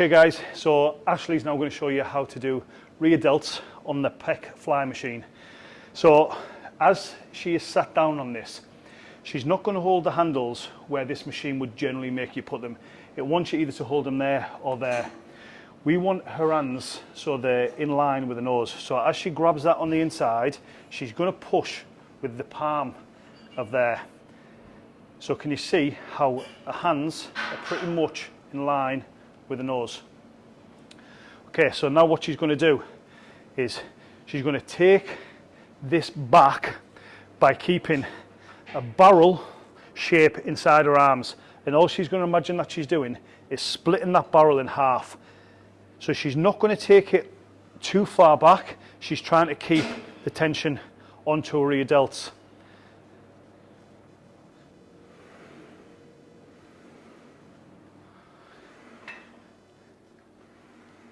Okay guys, so Ashley's now going to show you how to do rear delts on the pec fly machine. So as she is sat down on this, she's not going to hold the handles where this machine would generally make you put them. It wants you either to hold them there or there. We want her hands so they're in line with the nose. So as she grabs that on the inside, she's going to push with the palm of there. So can you see how her hands are pretty much in line with the nose. Okay, so now what she's going to do is she's going to take this back by keeping a barrel shape inside her arms. And all she's going to imagine that she's doing is splitting that barrel in half. So she's not going to take it too far back. She's trying to keep the tension onto her rear delts.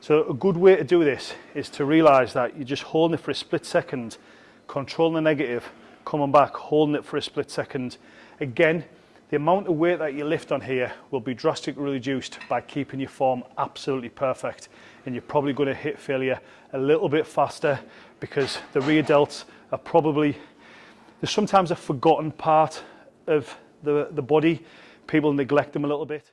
So a good way to do this is to realize that you're just holding it for a split second, controlling the negative, coming back, holding it for a split second. Again, the amount of weight that you lift on here will be drastically reduced by keeping your form absolutely perfect and you're probably going to hit failure a little bit faster because the rear delts are probably there's sometimes a forgotten part of the, the body people neglect them a little bit